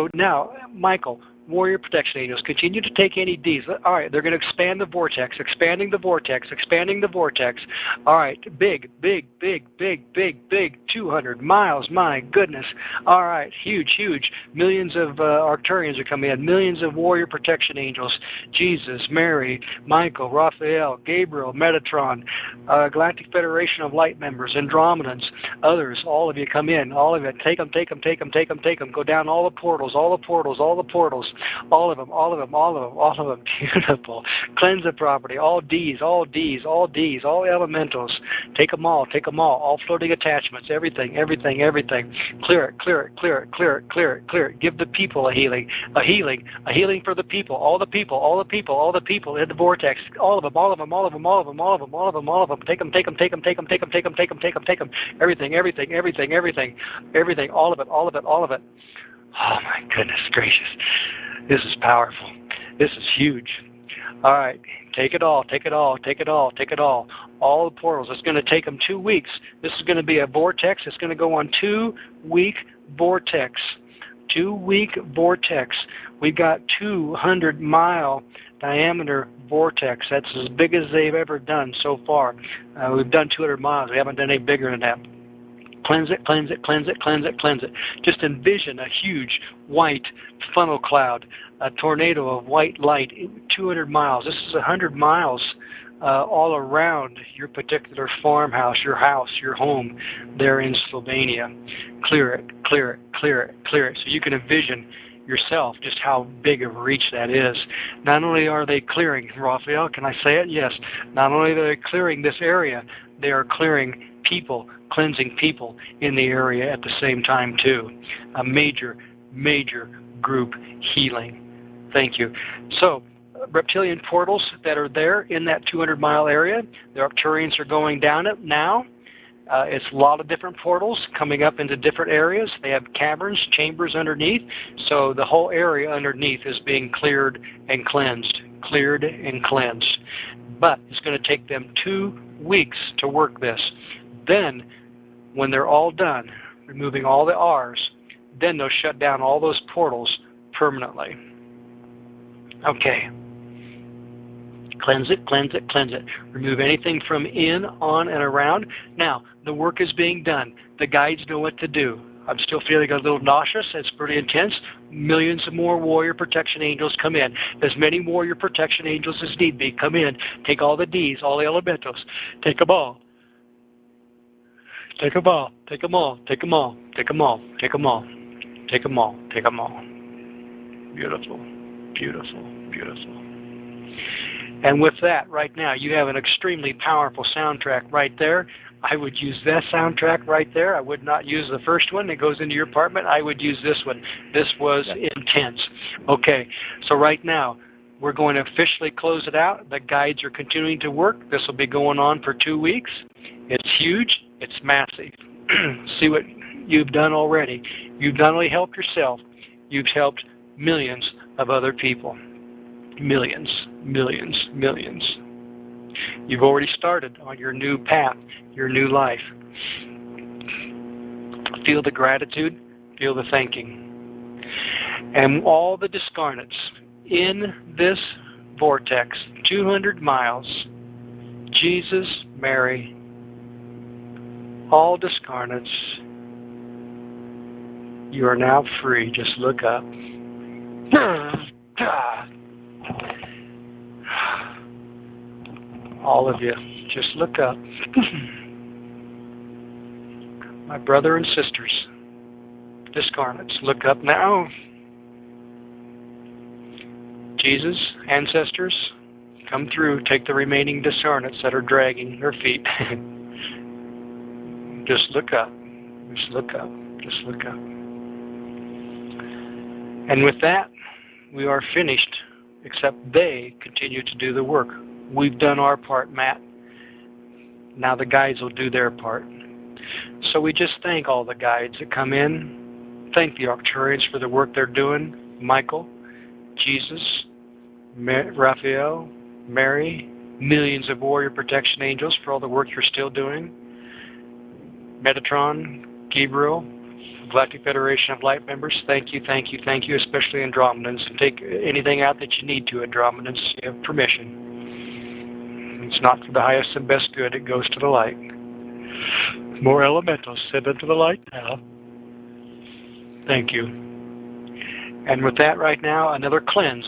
So now, Michael, warrior protection angels continue to take any Ds. All right, they're going to expand the vortex, expanding the vortex, expanding the vortex. All right, big, big, big, big, big, big, 200 miles. My goodness. All right, huge, huge. Millions of uh, Arcturians are coming in. Millions of warrior protection angels. Jesus, Mary, Michael, Raphael, Gabriel, Metatron, uh, Galactic Federation of Light members, Andromedans, others. All of you come in. All of you. Take them, take them, take them, take them, take them. Go down all the portals, all the portals, all the portals. All of them, all of them, all of them, all of them. Beautiful. Cleanse the property. All D's, all D's, all D's, all elementals. Take them all, take them all. All floating attachments, everything, everything, everything. Clear it, clear it, clear it, clear it, clear it, clear it. Give the people a healing, a healing, a healing for the people. All the people, all the people, all the people in the vortex. All of them, all of them, all of them, all of them, all of them, all of them, all of them. Take them, take them, take them, take them, take them, take them, take them, take them, take them. Everything, everything, everything, everything, everything. All of it, all of it, all of it. Oh my goodness gracious. This is powerful. This is huge. All right, take it all, take it all, take it all, take it all. All the portals. It's going to take them two weeks. This is going to be a vortex. It's going to go on two week vortex. Two week vortex. We've got 200 mile diameter vortex. That's as big as they've ever done so far. Uh, we've done 200 miles. We haven't done any bigger than that. Cleanse it, cleanse it, cleanse it, cleanse it, cleanse it. Just envision a huge white funnel cloud, a tornado of white light, 200 miles. This is 100 miles uh, all around your particular farmhouse, your house, your home there in Slovenia. Clear it, clear it, clear it, clear it. So you can envision yourself just how big of a reach that is. Not only are they clearing, Raphael, can I say it? Yes. Not only are they clearing this area, they are clearing people, cleansing people in the area at the same time too. A major, major group healing. Thank you. So, reptilian portals that are there in that 200 mile area, the Arcturians are going down it now. Uh, it's a lot of different portals coming up into different areas. They have caverns, chambers underneath, so the whole area underneath is being cleared and cleansed, cleared and cleansed. But it's going to take them two weeks to work this. Then, when they're all done, removing all the R's, then they'll shut down all those portals permanently. Okay. Cleanse it, cleanse it, cleanse it. Remove anything from in, on, and around. Now, the work is being done. The guides know what to do. I'm still feeling a little nauseous. It's pretty intense. Millions of more warrior protection angels come in. As many warrior protection angels as need be come in. Take all the D's, all the elementals. Take them all. Take them all. Take them all. Take them all. Take them all. Take them all. Take them all. Take them all. Beautiful. Beautiful. Beautiful. And with that, right now, you have an extremely powerful soundtrack right there. I would use that soundtrack right there. I would not use the first one that goes into your apartment. I would use this one. This was intense. Okay, so right now, we're going to officially close it out. The guides are continuing to work. This will be going on for two weeks. It's huge. It's massive. See what you've done already. You've not only helped yourself, you've helped millions of other people. Millions, millions, millions. You've already started on your new path, your new life. Feel the gratitude, feel the thanking. And all the discarnates in this vortex, 200 miles, Jesus, Mary, all discarnates, you are now free. Just look up. All of you, just look up. My brother and sisters, discarnates, look up now. Jesus, ancestors, come through. Take the remaining discarnates that are dragging their feet. Just look up. Just look up. Just look up. And with that, we are finished, except they continue to do the work. We've done our part, Matt. Now the guides will do their part. So we just thank all the guides that come in. Thank the Arcturians for the work they're doing. Michael, Jesus, Raphael, Mary, millions of warrior protection angels for all the work you're still doing. Metatron, Gabriel, Galactic Federation of Light members, thank you, thank you, thank you, especially Andromedans. Take anything out that you need to, Andromedans. You have permission. It's not for the highest and best good, it goes to the light. More elementals, send them to the light now. Thank you. And with that right now, another cleanse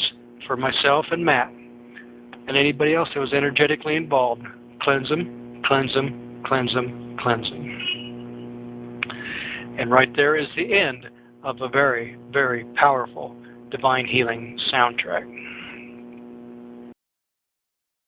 for myself and Matt and anybody else that was energetically involved. Cleanse them, cleanse them, cleanse them, cleanse them. And right there is the end of a very, very powerful divine healing soundtrack.